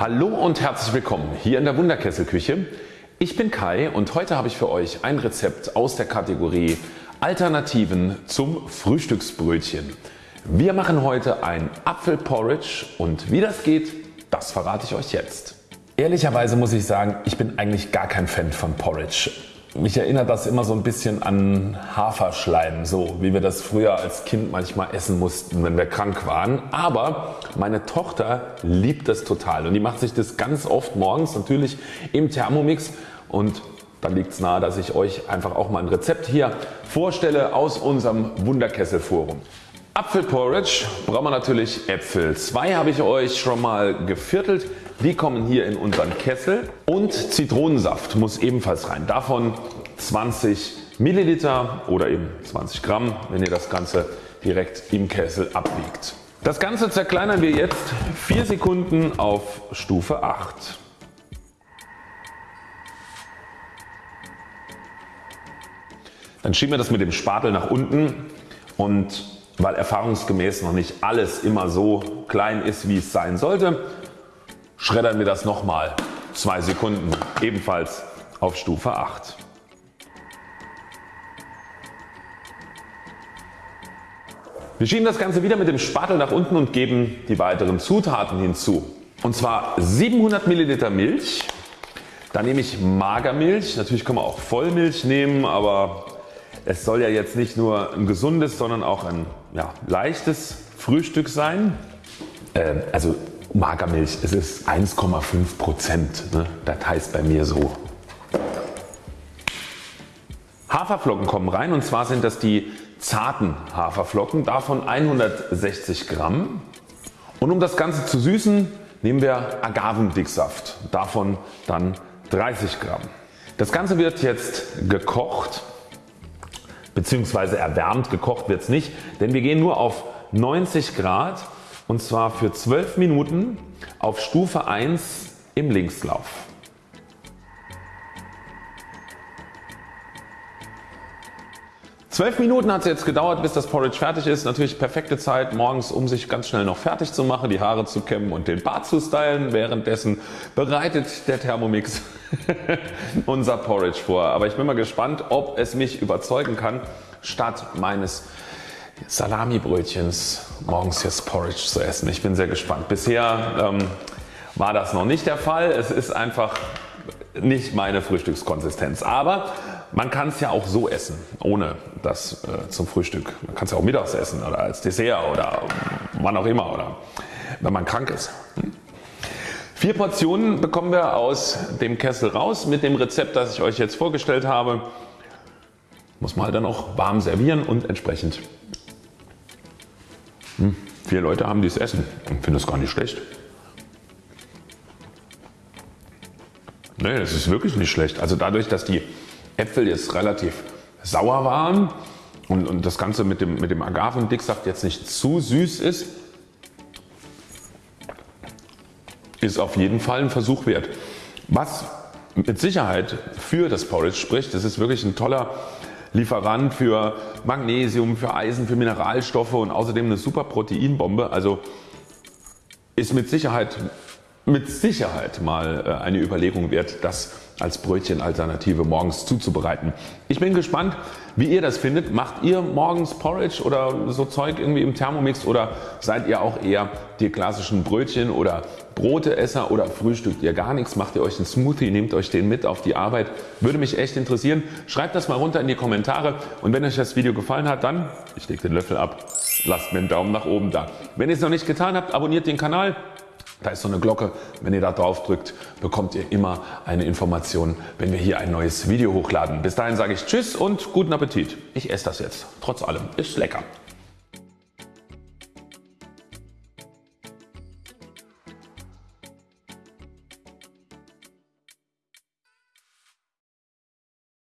Hallo und herzlich willkommen hier in der Wunderkesselküche. Ich bin Kai und heute habe ich für euch ein Rezept aus der Kategorie Alternativen zum Frühstücksbrötchen. Wir machen heute ein Apfelporridge und wie das geht, das verrate ich euch jetzt. Ehrlicherweise muss ich sagen, ich bin eigentlich gar kein Fan von Porridge. Mich erinnert das immer so ein bisschen an Haferschleim, so wie wir das früher als Kind manchmal essen mussten, wenn wir krank waren. Aber meine Tochter liebt das total und die macht sich das ganz oft morgens natürlich im Thermomix und da liegt es nahe, dass ich euch einfach auch mal ein Rezept hier vorstelle aus unserem Wunderkessel-Forum. Apfelporridge brauchen wir natürlich Äpfel. Zwei habe ich euch schon mal geviertelt. Die kommen hier in unseren Kessel und Zitronensaft muss ebenfalls rein. Davon 20 Milliliter oder eben 20 Gramm, wenn ihr das Ganze direkt im Kessel abwiegt. Das Ganze zerkleinern wir jetzt 4 Sekunden auf Stufe 8. Dann schieben wir das mit dem Spatel nach unten und weil erfahrungsgemäß noch nicht alles immer so klein ist wie es sein sollte, schreddern wir das nochmal. 2 Sekunden. Ebenfalls auf Stufe 8. Wir schieben das Ganze wieder mit dem Spatel nach unten und geben die weiteren Zutaten hinzu. Und zwar 700 Milliliter Milch, dann nehme ich Magermilch, natürlich kann man auch Vollmilch nehmen, aber es soll ja jetzt nicht nur ein gesundes, sondern auch ein ja, leichtes Frühstück sein. Ähm, also Magermilch, es ist 1,5 Prozent. Ne? Das heißt bei mir so. Haferflocken kommen rein und zwar sind das die zarten Haferflocken, davon 160 Gramm. Und um das Ganze zu süßen nehmen wir Agavendicksaft, davon dann 30 Gramm. Das Ganze wird jetzt gekocht bzw. erwärmt, gekocht wird es nicht, denn wir gehen nur auf 90 Grad und zwar für 12 Minuten auf Stufe 1 im Linkslauf. Zwölf Minuten hat es jetzt gedauert bis das Porridge fertig ist. Natürlich perfekte Zeit morgens um sich ganz schnell noch fertig zu machen, die Haare zu kämmen und den Bart zu stylen. Währenddessen bereitet der Thermomix unser Porridge vor. Aber ich bin mal gespannt ob es mich überzeugen kann statt meines Salamibrötchens morgens jetzt Porridge zu essen. Ich bin sehr gespannt. Bisher ähm, war das noch nicht der Fall. Es ist einfach nicht meine Frühstückskonsistenz. Aber man kann es ja auch so essen, ohne das äh, zum Frühstück. Man kann es ja auch mittags essen oder als Dessert oder wann auch immer oder wenn man krank ist. Vier Portionen bekommen wir aus dem Kessel raus mit dem Rezept das ich euch jetzt vorgestellt habe. Muss man halt dann auch warm servieren und entsprechend hm, vier Leute haben dies Essen und finden das gar nicht schlecht. Nee, das ist wirklich nicht schlecht. Also dadurch dass die Äpfel jetzt relativ sauer waren und, und das Ganze mit dem, mit dem Agavendicksaft jetzt nicht zu süß ist, ist auf jeden Fall ein Versuch wert. Was mit Sicherheit für das Porridge spricht, das ist wirklich ein toller Lieferant für Magnesium, für Eisen, für Mineralstoffe und außerdem eine super Proteinbombe. Also ist mit Sicherheit, mit Sicherheit mal äh, eine Überlegung wert, das als Brötchenalternative morgens zuzubereiten. Ich bin gespannt wie ihr das findet. Macht ihr morgens Porridge oder so Zeug irgendwie im Thermomix oder seid ihr auch eher die klassischen Brötchen oder Broteesser oder frühstückt ihr gar nichts, macht ihr euch einen Smoothie, nehmt euch den mit auf die Arbeit. Würde mich echt interessieren. Schreibt das mal runter in die Kommentare und wenn euch das Video gefallen hat dann, ich lege den Löffel ab, lasst mir einen Daumen nach oben da. Wenn ihr es noch nicht getan habt, abonniert den Kanal. Da ist so eine Glocke, wenn ihr da drauf drückt bekommt ihr immer eine Information wenn wir hier ein neues Video hochladen. Bis dahin sage ich Tschüss und guten Appetit. Ich esse das jetzt. Trotz allem ist lecker.